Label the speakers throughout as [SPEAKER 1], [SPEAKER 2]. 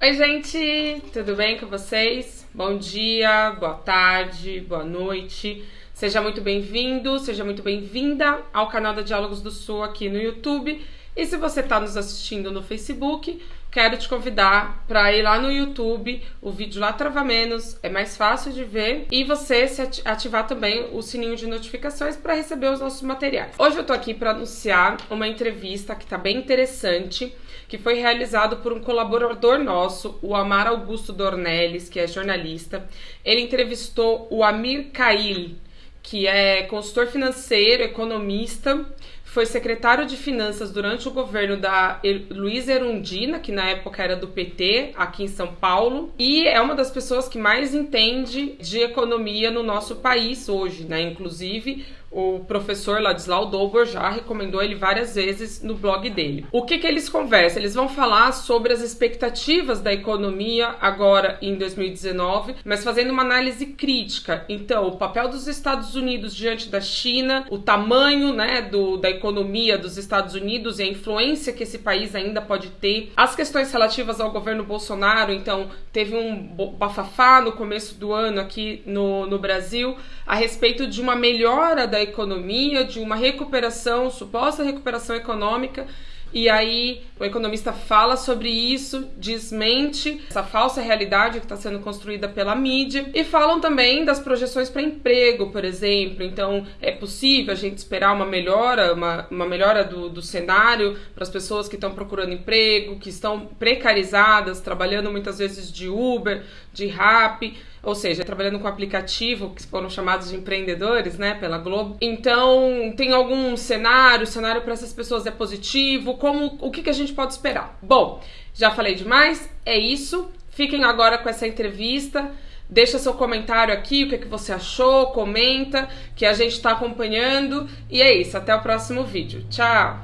[SPEAKER 1] Oi, gente, tudo bem com vocês? Bom dia, boa tarde, boa noite. Seja muito bem-vindo, seja muito bem-vinda ao canal da Diálogos do Sul aqui no YouTube. E se você está nos assistindo no Facebook, quero te convidar para ir lá no YouTube, o vídeo lá trava menos, é mais fácil de ver, e você se ativar também o sininho de notificações para receber os nossos materiais. Hoje eu tô aqui para anunciar uma entrevista que tá bem interessante, que foi realizado por um colaborador nosso, o Amar Augusto Dornelles, que é jornalista. Ele entrevistou o Amir Kail, que é consultor financeiro, economista, foi secretário de Finanças durante o governo da Luiz Erundina, que na época era do PT, aqui em São Paulo, e é uma das pessoas que mais entende de economia no nosso país hoje, né? Inclusive, o professor Ladislau Dobor já recomendou ele várias vezes no blog dele. O que, que eles conversam? Eles vão falar sobre as expectativas da economia agora em 2019, mas fazendo uma análise crítica. Então, o papel dos Estados Unidos diante da China, o tamanho né, do, da economia dos Estados Unidos e a influência que esse país ainda pode ter, as questões relativas ao governo Bolsonaro. Então, teve um bafafá no começo do ano aqui no, no Brasil a respeito de uma melhora da economia, de uma recuperação, suposta recuperação econômica. E aí o economista fala sobre isso, desmente essa falsa realidade que está sendo construída pela mídia. E falam também das projeções para emprego, por exemplo. Então é possível a gente esperar uma melhora, uma, uma melhora do, do cenário para as pessoas que estão procurando emprego, que estão precarizadas, trabalhando muitas vezes de Uber, de Rappi ou seja, trabalhando com aplicativo, que foram chamados de empreendedores, né, pela Globo. Então, tem algum cenário, cenário para essas pessoas é positivo, como o que, que a gente pode esperar? Bom, já falei demais, é isso. Fiquem agora com essa entrevista. Deixa seu comentário aqui, o que, que você achou, comenta, que a gente está acompanhando. E é isso, até o próximo vídeo. Tchau!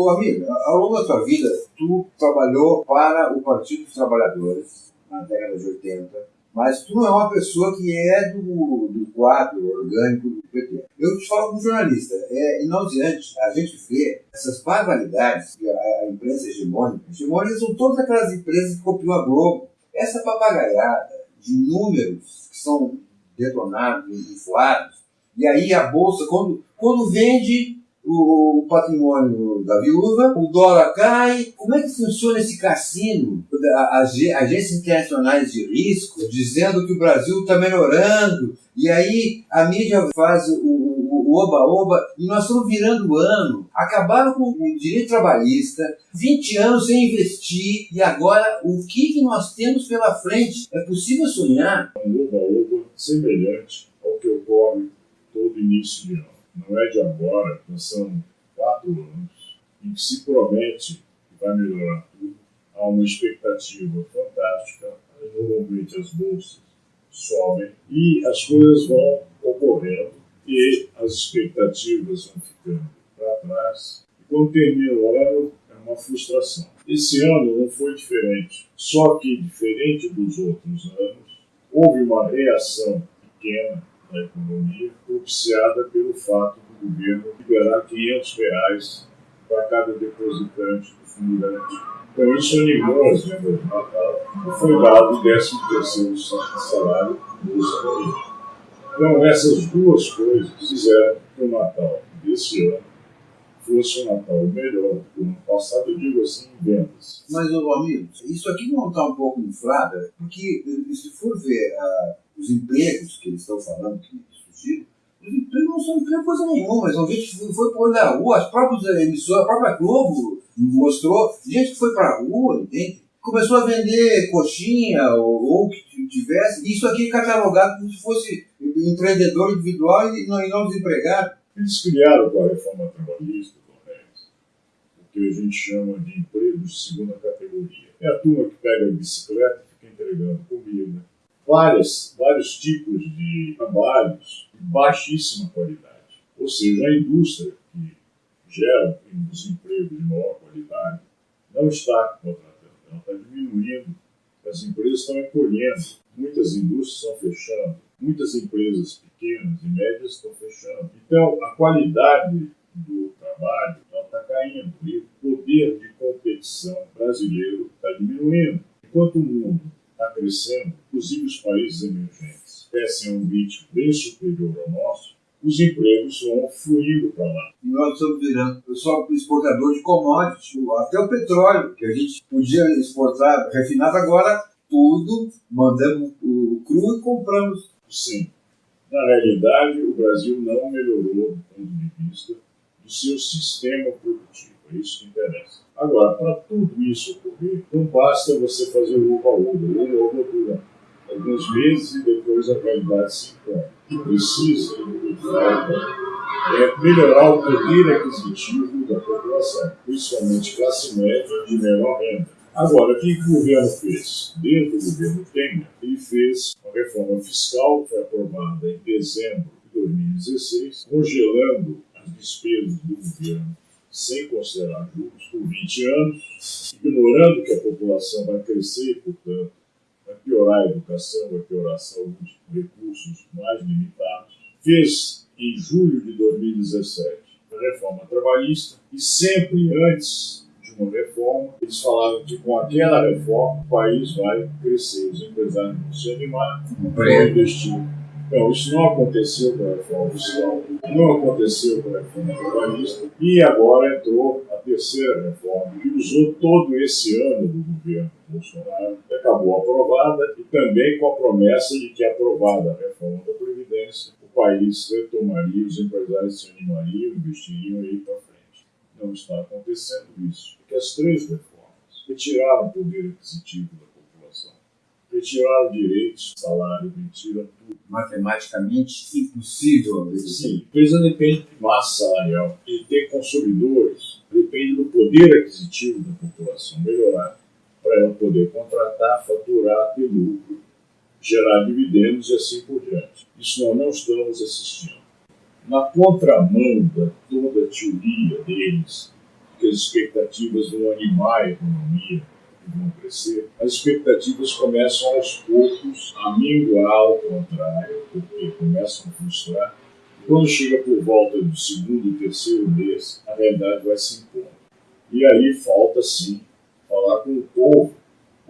[SPEAKER 2] Ô, amigo, ao longo da tua vida, tu trabalhou para o Partido dos Trabalhadores, na década de 80, mas tu não é uma pessoa que é do, do quadro orgânico do PT. Eu te falo como jornalista, é inaudiante a gente vê essas barbaridades que a, a imprensa hegemônica, hegemônica são todas aquelas empresas que copiam a Globo. Essa papagaiada de números que são detonados, inflados, e aí a bolsa, quando, quando vende o, patrimônio da viúva, o dólar cai. Como é que funciona esse cassino? As agências internacionais de risco dizendo que o Brasil está melhorando, e aí a mídia faz o oba-oba, e nós estamos virando o ano. Acabaram com o direito trabalhista, 20 anos sem investir, e agora o que, que nós temos pela frente? É possível sonhar?
[SPEAKER 3] Um oba-oba semelhante ao que ocorre todo início de ano não é de agora, são quatro anos, em que se promete que vai melhorar tudo. Há uma expectativa fantástica, normalmente as bolsas sobem e as coisas vão ocorrendo e as expectativas vão ficando para trás. E quando termina o ano, é uma frustração. Esse ano não foi diferente, só que diferente dos outros anos, houve uma reação pequena da economia, propiciada pelo fato do governo liberar 500 reais para cada depositante do fundo garantido. Então isso animou as vendas de Natal e foi dado o 13 terceiro salário dos famílias. Então essas duas coisas fizeram que o Natal desse ano fosse um Natal melhor do que o ano passado, eu digo assim, em vendas.
[SPEAKER 2] Mas, ô, amigo, isso aqui não está um pouco inflado, porque se for ver uh, os empregos que eles estão falando que surgiram, os empregos não são emprego coisa nenhuma, são gente que foi para a rua, as próprias emissoras, a própria Globo mostrou, gente que foi para a rua, entende? Começou a vender coxinha ou, ou que tivesse, isso aqui catalogado como se fosse empreendedor individual e não, e não desempregado.
[SPEAKER 3] Eles criaram com a reforma trabalhista, o que a gente chama de emprego de segunda categoria. É a turma que pega a bicicleta e fica entregando comida, várias, vários tipos de trabalhos de baixíssima qualidade. Ou seja, a indústria que gera os empregos de maior qualidade não está contratando, ela está diminuindo, as empresas estão encolhendo, muitas indústrias estão fechando. Muitas empresas pequenas e médias estão fechando. Então, a qualidade do trabalho está caindo e o poder de competição brasileiro está diminuindo. Enquanto o mundo está crescendo, inclusive os países emergentes crescem a um ritmo bem superior ao nosso, os empregos vão fluindo para lá.
[SPEAKER 2] E nós estamos virando só exportador de commodities, até o petróleo, que a gente podia exportar refinado, agora tudo mandamos o cru e compramos.
[SPEAKER 3] Sim. Na realidade, o Brasil não melhorou do ponto de vista do seu sistema produtivo. É isso que interessa. Agora, para tudo isso ocorrer, não basta você fazer o uva-uva. O uva alguns meses e depois a qualidade se impõe. Precisa, é melhorar o poder aquisitivo da população, principalmente classe média de menor renda. Agora, o que o governo fez? Dentro do governo Temer, ele fez uma reforma fiscal que foi aprovada em dezembro de 2016, congelando as despesas do governo sem considerar juros por 20 anos, ignorando que a população vai crescer portanto, piorar a educação, a saúde, recursos mais limitados. Fez em julho de 2017 a reforma trabalhista e sempre antes de uma reforma, eles falaram que com aquela reforma o país vai crescer, os empresários vão se animar, vão investir então, isso não aconteceu com a reforma fiscal, não aconteceu com a reforma trabalhista, e agora entrou a terceira reforma, que usou todo esse ano do governo Bolsonaro, acabou aprovada, e também com a promessa de que, aprovada a reforma da Previdência, o país retomaria, os empresários se animariam, investiriam e ir para frente. Não está acontecendo isso, porque as três reformas retiraram o poder aquisitivo da retiraram direitos, salário, retira tudo.
[SPEAKER 2] Matematicamente impossível.
[SPEAKER 3] Sim, a empresa depende de massa salarial e ter consumidores depende do poder aquisitivo da população melhorar para ela poder contratar, faturar, ter lucro, gerar dividendos e assim por diante. Isso nós não estamos assistindo. Na contramão da toda a teoria deles, que as expectativas vão animar a economia, vão crescer, as expectativas começam aos poucos a minguar ao contrário, porque começam a frustrar. Quando chega por volta do segundo e terceiro mês, a realidade vai se impondo. E aí falta sim falar com o povo,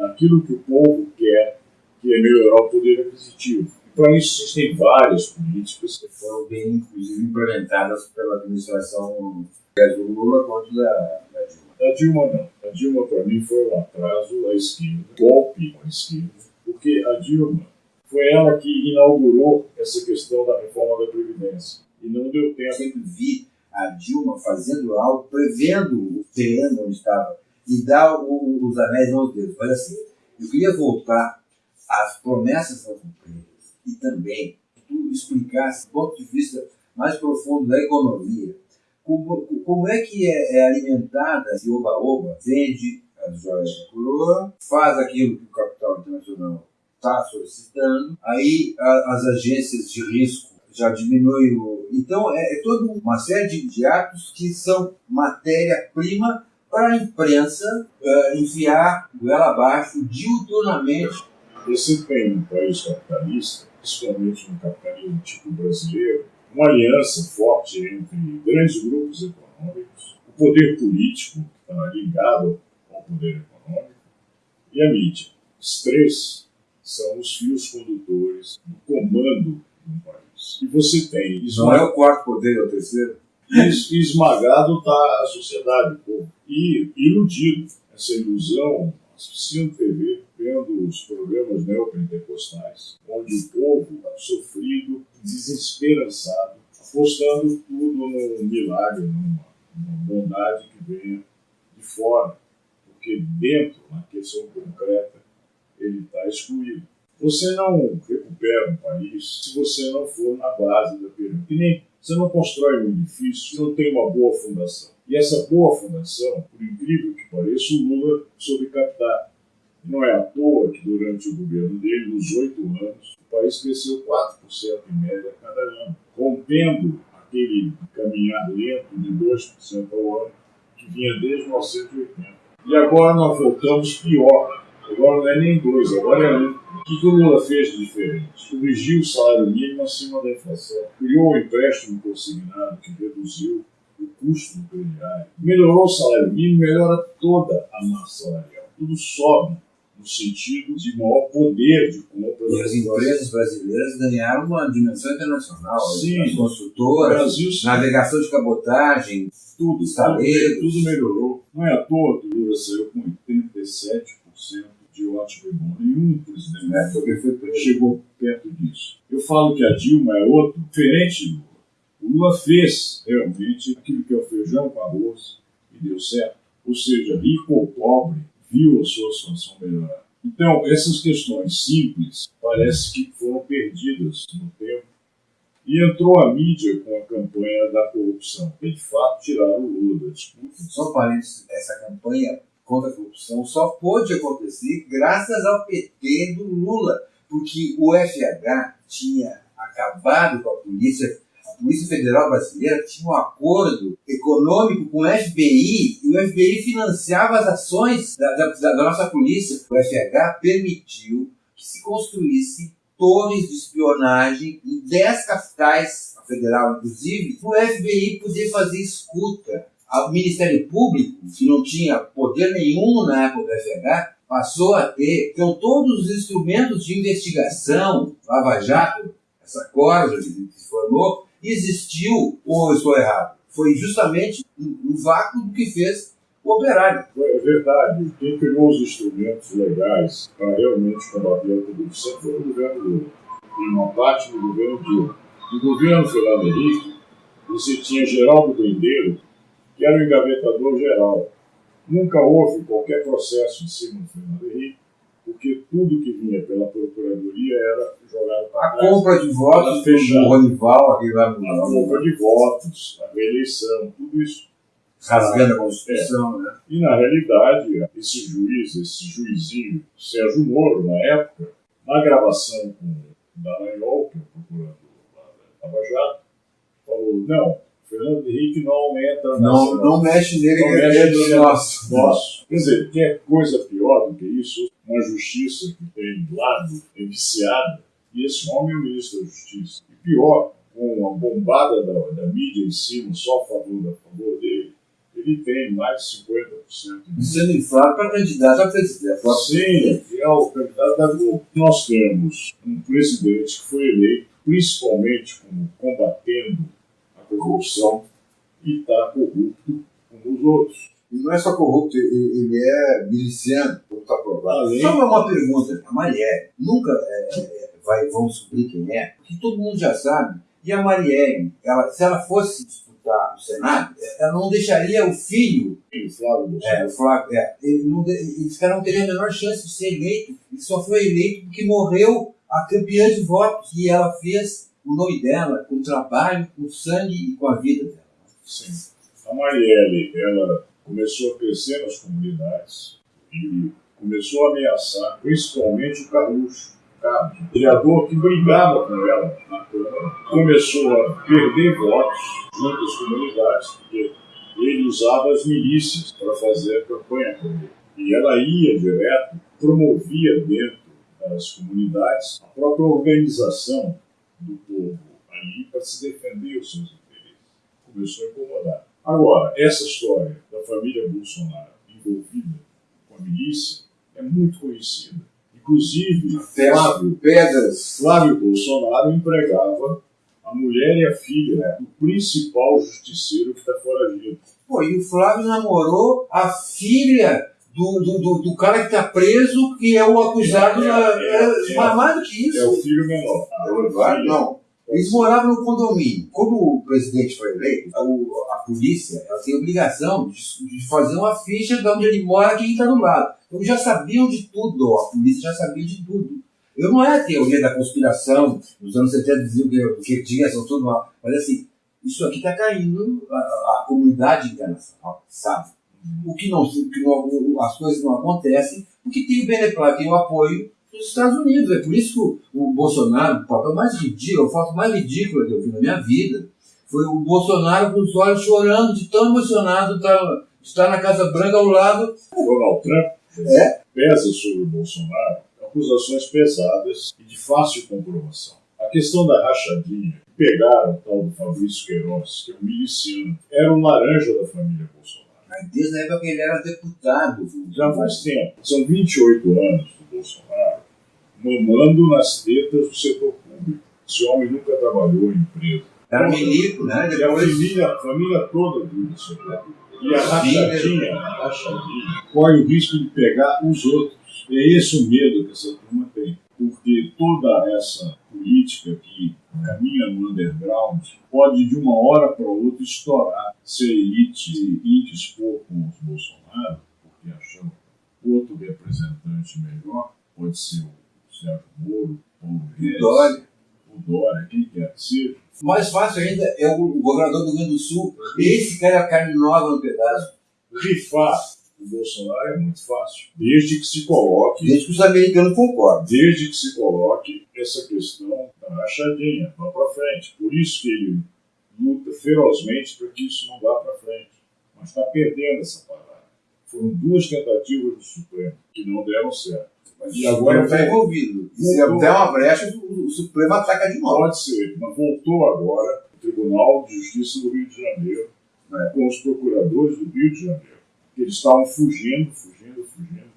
[SPEAKER 3] aquilo que o povo quer, que é melhorar o poder aquisitivo. E para isso existem várias políticas
[SPEAKER 2] que foram bem, inclusive, implementadas pela administração do Lula quanto da, da Dilma.
[SPEAKER 3] A Dilma não. A Dilma, para mim, foi um atraso à esquerda, golpe à esquerda, porque a Dilma foi ela que inaugurou essa questão da reforma da Previdência. E não deu tempo. Eu
[SPEAKER 2] sempre vi a Dilma fazendo algo, prevendo o terreno onde estava, e dar o, os anéis aos dedos. Olha assim, eu queria voltar às promessas das empresas e também tu explicasse do ponto de vista mais profundo da economia como, como é que é, é alimentada esse oba-oba? Vende as joias da coroa, faz aquilo que o capital internacional está solicitando, aí a, as agências de risco já diminuem o. Então é, é toda uma série de, de atos que são matéria-prima para a imprensa uh, enfiar goela abaixo diuturnamente.
[SPEAKER 3] Você tem um país capitalista, principalmente no capitalismo tipo brasileiro, uma aliança forte entre grandes grupos econômicos, o poder político, que está ligado ao poder econômico, e a mídia. Os três são os fios condutores do comando de um país. E você tem.
[SPEAKER 2] Não é o quarto poder, é o terceiro?
[SPEAKER 3] esmagado está a sociedade, o povo. E iludido. Essa ilusão, assistindo TV, vendo os programas neopentecostais, onde o povo sofrido desesperançado, apostando tudo num milagre, numa, numa bondade que venha de fora, porque dentro, na questão concreta, ele está excluído. Você não recupera um país se você não for na base da pirâmide. Que nem você não constrói um edifício se não tem uma boa fundação. E essa boa fundação, por incrível que pareça, o Lula soube captar. Não é à toa que durante o governo dele, nos oito anos, o país cresceu 4% em média cada ano, rompendo aquele caminhar lento de 2% ao ano que vinha desde 1980. E agora nós voltamos pior. Agora não é nem 2, agora é 1. O que, o Lula fez de diferente? Corrigiu o salário mínimo acima da inflação, criou um empréstimo consignado que reduziu custo melhorou o salário mínimo, melhora toda a massa salarial. Tudo sobe no sentido de maior poder de compra.
[SPEAKER 2] E as empresas brasileiras ganharam uma dimensão internacional.
[SPEAKER 3] Sim.
[SPEAKER 2] As construtoras,
[SPEAKER 3] Brasil,
[SPEAKER 2] navegação de cabotagem,
[SPEAKER 3] tudo, tudo, tudo melhorou. Não é à toa que o Lula saiu com 87% de ótimo e bom. Nenhum presidente
[SPEAKER 2] É, porque foi preso.
[SPEAKER 3] chegou perto disso. Eu falo que a Dilma é outro, diferente do. O Lula fez realmente aquilo que é o feijão com arroz e deu certo. Ou seja, rico ou pobre, viu a sua situação melhorar. Então, essas questões simples parece que foram perdidas no tempo e entrou a mídia com a campanha da corrupção. E, de fato, tiraram o Lula da disputa.
[SPEAKER 2] Só parênteses, essa campanha contra a corrupção só pôde acontecer graças ao PT do Lula, porque o FH tinha acabado com a polícia, Polícia Federal Brasileira tinha um acordo econômico com o FBI e o FBI financiava as ações da, da, da nossa polícia. O FH permitiu que se construísse torres de espionagem em 10 capitais, a federal inclusive, o FBI poder fazer escuta o Ministério Público, que não tinha poder nenhum na época do FH, passou a ter, então todos os instrumentos de investigação, Lava Jato, essa corda que se formou, existiu, ou estou errado, foi justamente um vácuo do que fez o operário.
[SPEAKER 3] É verdade, quem criou os instrumentos legais para realmente combater a corrupção foi o governo Lula, e uma parte do governo Dilma. No governo Fernando Henrique, você tinha Geraldo Grindeiro, que era o engavetador geral. Nunca houve qualquer processo em cima do Fernando Henrique, porque tudo que vinha pela Procuradoria era jogado para
[SPEAKER 2] A
[SPEAKER 3] trás.
[SPEAKER 2] compra de votos
[SPEAKER 3] fechado.
[SPEAKER 2] do Ronival, aquele lá
[SPEAKER 3] A
[SPEAKER 2] no
[SPEAKER 3] compra de votos, a reeleição, tudo isso.
[SPEAKER 2] rasgando a Constituição, né?
[SPEAKER 3] E, na realidade, esse juiz, esse juizinho, Sérgio Moro, na época, na gravação com o Dallagnol, que é o procurador da Lava Jato, falou, não, Fernando Henrique não entra
[SPEAKER 2] Não, não mexe nele,
[SPEAKER 3] Não mexe
[SPEAKER 2] é de nosso.
[SPEAKER 3] Nosso. Quer dizer, que é coisa pior do que isso, uma justiça que tem lado, é viciada, e esse homem é o ministro da Justiça. E pior, com a bombada da, da mídia em cima, só a favor, a favor dele, ele tem mais de 50% de
[SPEAKER 2] Sendo inflado para candidato a presidente.
[SPEAKER 3] Sim, é o candidato da Globo. Nós temos um presidente que foi eleito principalmente como combatendo a corrupção e está corrupto como os outros.
[SPEAKER 2] E não é só corrupto, ele é miliciano, como está provado.
[SPEAKER 3] Além-
[SPEAKER 2] Só uma pergunta, a Marielle nunca é, é, vai, vão descobrir quem é, porque todo mundo já sabe. E a Marielle, ela, se ela fosse disputar o Senado, ela não deixaria o filho,
[SPEAKER 3] o Flávio
[SPEAKER 2] é, o Flávio, é, ele não, esse cara não teria a menor chance de ser eleito. Ele só foi eleito porque morreu a campeã de votos. E ela fez o nome dela com trabalho, com sangue e com a vida dela.
[SPEAKER 3] Sim. A Marielle, ela começou a crescer nas comunidades e começou a ameaçar principalmente o Carluxo, O vereador que brigava com ela na Câmara, começou a perder votos junto às comunidades, porque ele usava as milícias para fazer a campanha ele. E ela ia direto, promovia dentro das comunidades a própria organização do povo ali para se defender os seus interesses. Começou a incomodar. Agora, essa história da família Bolsonaro envolvida com a milícia é muito conhecida. Inclusive, Flávio,
[SPEAKER 2] Pedras.
[SPEAKER 3] Flávio Bolsonaro empregava a mulher e a filha do principal justiceiro que está foragido.
[SPEAKER 2] Pô, e o Flávio namorou a filha do, do, do, do cara que tá preso, que é o acusado.
[SPEAKER 3] É, é,
[SPEAKER 2] é,
[SPEAKER 3] é.
[SPEAKER 2] mais do que
[SPEAKER 3] É
[SPEAKER 2] isso.
[SPEAKER 3] o filho menor. A filha-
[SPEAKER 2] Não. Eles moravam no condomínio. Quando o presidente foi eleito, a, o- a polícia ela tem a obrigação de, de fazer uma ficha de onde ele mora quem está do lado. Então já sabiam de tudo, a polícia já sabia de tudo. Eu não é a teoria da conspiração, nos anos 70 diziam que, que tinha, são tudo mal. Mas assim, isso aqui está caindo, a, a comunidade internacional sabe. O que não, o que não, as coisas não acontecem, porque tem o beneplácito, tem o apoio dos Estados Unidos. É por isso que o, o Bolsonaro, o papel mais ridículo, a foto mais ridícula que eu vi na minha vida, foi o Bolsonaro com os olhos chorando, de tão emocionado de estar na Casa Branca ao lado.
[SPEAKER 3] Donald Trump
[SPEAKER 2] É.
[SPEAKER 3] pesa sobre o Bolsonaro acusações pesadas e de fácil comprovação. A questão da rachadinha, pegaram o tal do Fabrício Queiroz, que é um miliciano, era um laranja da família Bolsonaro.
[SPEAKER 2] Mas desde a época que ele era deputado.
[SPEAKER 3] Já faz tempo. São 28 anos do Bolsonaro mamando nas tetas do setor público. Esse homem nunca trabalhou em empresa.
[SPEAKER 2] Era milico, né?
[SPEAKER 3] E a família, a família toda vive isso. E a rachadinha, a rachadinha corre o risco de pegar os outros. É esse o medo que essa turma tem. Porque toda essa política que caminha no underground pode de uma hora para outra estourar se a elite indispor com os Bolsonaro, porque acham outro representante melhor, pode ser o Sérgio Moro, ou o
[SPEAKER 2] Dória.
[SPEAKER 3] o Dória, quem quer que seja.
[SPEAKER 2] Mais fácil ainda é o governador do Rio Grande do Sul. Esse cara é a carne nova no pedaço.
[SPEAKER 3] Rifar o Bolsonaro é muito fácil, desde que se coloque
[SPEAKER 2] Desde que os americanos concordam.
[SPEAKER 3] desde que se coloque essa questão da rachadinha, vá para frente. Por isso que ele luta ferozmente para que isso não vá para frente. Mas está perdendo essa parada. Foram duas tentativas do Supremo que não deram certo.
[SPEAKER 2] Mas
[SPEAKER 3] E agora
[SPEAKER 2] está envolvido. E se der uma brecha, o, o Supremo ataca de novo.
[SPEAKER 3] Pode ser, mas voltou agora o Tribunal de Justiça do Rio de Janeiro né, com os procuradores do Rio de Janeiro. que Eles estavam fugindo, fugindo, fugindo,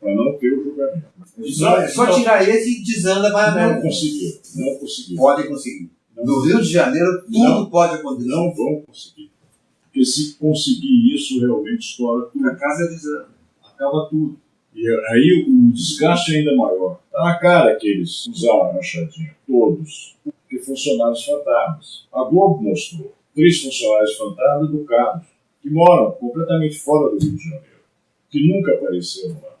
[SPEAKER 3] para não ter o julgamento.
[SPEAKER 2] Só, é só tirar esse e desanda para a
[SPEAKER 3] Não conseguiram, não conseguiram.
[SPEAKER 2] Podem conseguir.
[SPEAKER 3] Não
[SPEAKER 2] No Rio de Janeiro, tudo
[SPEAKER 3] Não.
[SPEAKER 2] pode acontecer.
[SPEAKER 3] não vão conseguir. Porque se conseguir isso, realmente estoura tudo,
[SPEAKER 2] A casa desanda.
[SPEAKER 3] acaba tudo. E aí o desgaste é ainda maior. Está na cara que eles usaram a rachadinha, todos, porque funcionários fantasmas. A Globo mostrou três funcionários fantasmas do Carlos, que moram completamente fora do Rio de Janeiro, que nunca apareceram lá,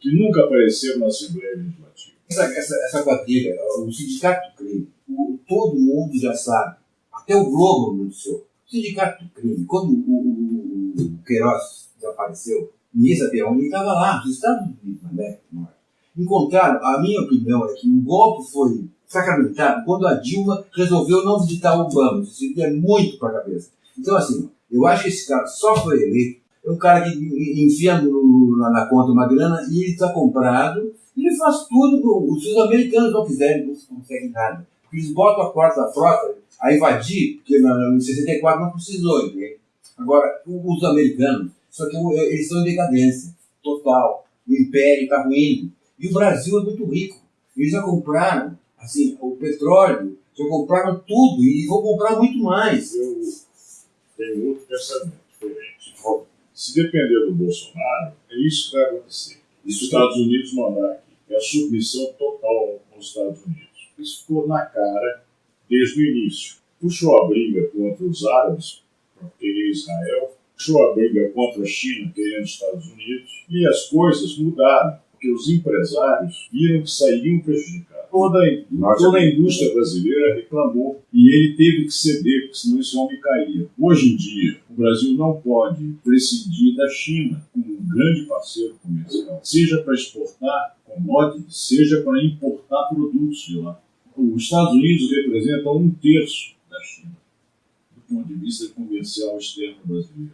[SPEAKER 3] que nunca apareceram na Assembleia Legislativa.
[SPEAKER 2] Essa, essa, essa quadrilha, o sindicato do crime, o- todo mundo já sabe. Até o Globo noticiou. O sindicato do crime, quando o, o, o Queiroz desapareceu, sabia onde ele estava lá, nos Estados Unidos, na América do Norte. Encontraram, a minha opinião é que o golpe foi sacramentado quando a Dilma resolveu não visitar o Obama. Isso é muito para a cabeça. Então, assim, eu acho que esse cara só foi eleito. É um cara que enfia na, na conta uma grana e ele está comprado ele faz tudo, se os americanos não quiserem, não se consegue nada. Eles botam a quarta frota a invadir, porque em 64 não precisou, entende? Agora, os americanos, só que eles estão em decadência total. O império está ruindo. E o Brasil é muito rico. Eles já compraram assim, o petróleo, já compraram tudo e vão comprar muito mais.
[SPEAKER 3] Eu tenho outro pensamento diferente. Se depender do Bolsonaro, é isso que vai acontecer. Os Estados Unidos mandar aqui. É a submissão total aos Estados Unidos. Isso ficou na cara desde o início. Puxou a briga contra os árabes, para querer Israel, puxou a briga contra a China, querendo os Estados Unidos, e as coisas mudaram, porque os empresários viram que sairiam prejudicados. Toda, a- toda a indústria brasileira reclamou e ele teve que ceder, porque senão esse homem caía. Hoje em dia, o Brasil não pode prescindir da China como um grande parceiro comercial, seja para exportar commodities, seja para importar produtos de lá. Os Estados Unidos representam um terço da China, do ponto de vista comercial externo brasileiro.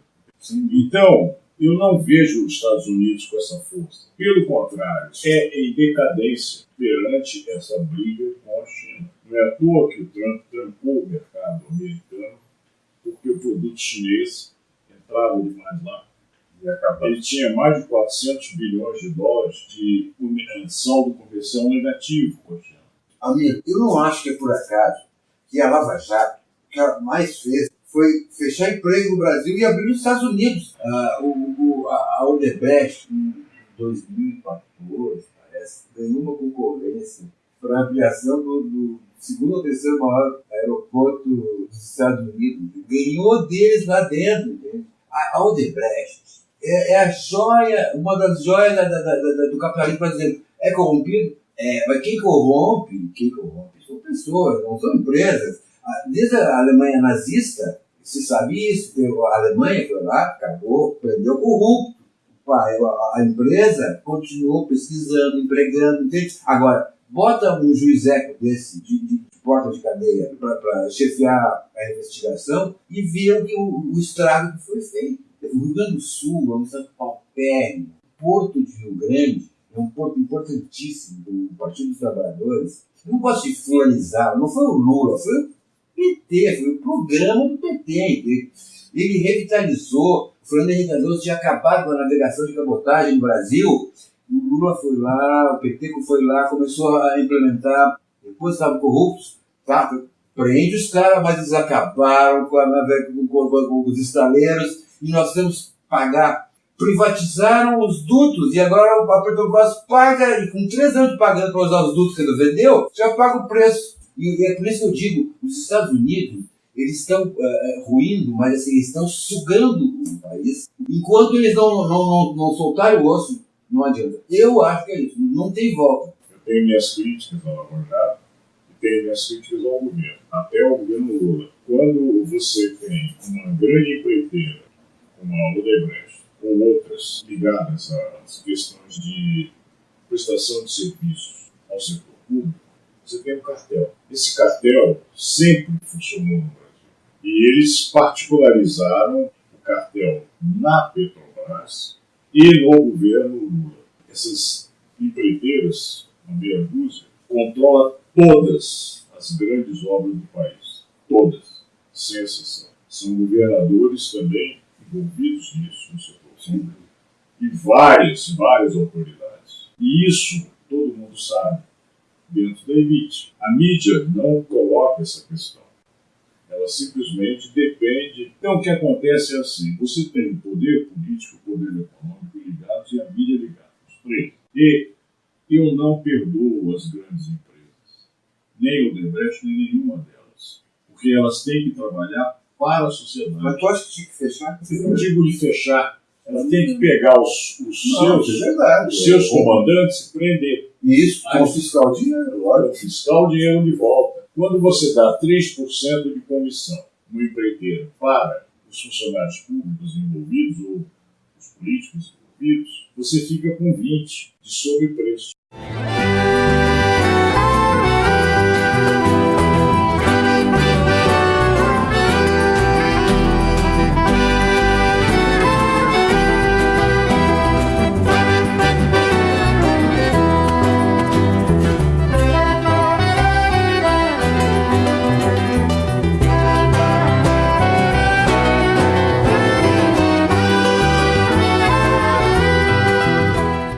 [SPEAKER 3] Então, eu não vejo os Estados Unidos com essa força. Pelo contrário, é em decadência perante essa briga com a China. Não é à toa que o Trump trancou o mercado americano, porque o produto chinês entrava demais lá. Ele tinha mais de 400 bilhões de dólares de eh, saldo comercial negativo com a China.
[SPEAKER 2] Amigo, eu não acho que é por acaso que a Lava Jato, o que ela mais fez foi fechar emprego no Brasil e abrir nos Estados Unidos. Ah, o, o- a Odebrecht, em 2014, parece, ganhou uma concorrência para ampliação do, do segundo ou terceiro maior aeroporto dos Estados Unidos. Ganhou deles lá dentro. entende? A, a Odebrecht é, é a joia, uma das joias da- da- da- do capitalismo brasileiro. É corrompido? É, mas quem corrompe, quem corrompe são pessoas, não são empresas. Ah, Desde a Alemanha nazista, se sabe isso, a Alemanha foi lá, acabou, prendeu corrupto. A, a empresa continuou pesquisando, empregando, entende? Agora, bota um juizeco desse, de, de- porta de cadeia, para chefiar a investigação e viram que o, o estrago que foi feito. O Rio Grande do Sul é um estado paupérrimo. Porto de Rio Grande é um ponto importantíssimo do Partido dos Trabalhadores. Não gosto de fulanizar, não foi o Lula, foi o PT, foi o programa do PT. Ele revitalizou, o Fernando Henrique Cardoso tinha acabado com a navegação de cabotagem no Brasil, o Lula foi lá, o PT foi lá, começou a implementar, depois estavam corruptos, tá? prende os caras, mas eles acabaram com, a, com, com, com os estaleiros e nós temos que pagar. Privatizaram os dutos e agora a Petrobras paga, e com três anos pagando para usar os dutos que ele vendeu, já paga o preço. E, é por isso que eu digo, os Estados Unidos, eles estão uh, ruindo, mas assim, eles estão sugando o país. Enquanto eles não, não, não, não soltarem o osso, não adianta. Eu acho que é isso, não tem volta.
[SPEAKER 3] Eu tenho minhas críticas ao Lava e tenho minhas críticas ao governo, até ao governo Lula. Quando você tem uma grande empreiteira, como a Odebrecht, ou outras ligadas às questões de prestação de serviços ao setor público, você tem um cartel. Esse cartel sempre funcionou no Brasil. E eles particularizaram o cartel na Petrobras e no governo Lula. Essas empreiteiras, uma meia dúzia, controla todas as grandes obras do país. Todas, sem exceção. São governadores também envolvidos nisso, no setor público. E várias, várias autoridades. E isso todo mundo sabe dentro da elite. A mídia não coloca essa questão. Ela simplesmente depende. Então, o que acontece é assim: você tem o poder político, o poder econômico ligados e a mídia ligados, os três. E eu não perdoo as grandes empresas, nem o Debrecht, nem nenhuma delas, porque elas têm que trabalhar para a sociedade.
[SPEAKER 2] Mas tu acha que tinha que fechar?
[SPEAKER 3] Eu não digo de fechar, ela tem que pegar os, os
[SPEAKER 2] Não,
[SPEAKER 3] seus,
[SPEAKER 2] é verdade.
[SPEAKER 3] os seus comandantes e prender.
[SPEAKER 2] Isso, confiscar o dinheiro, olha.
[SPEAKER 3] fiscal o dinheiro de volta. Quando você dá 3% de comissão no empreiteiro para os funcionários públicos envolvidos ou os políticos envolvidos, você fica com 20% de sobrepreço.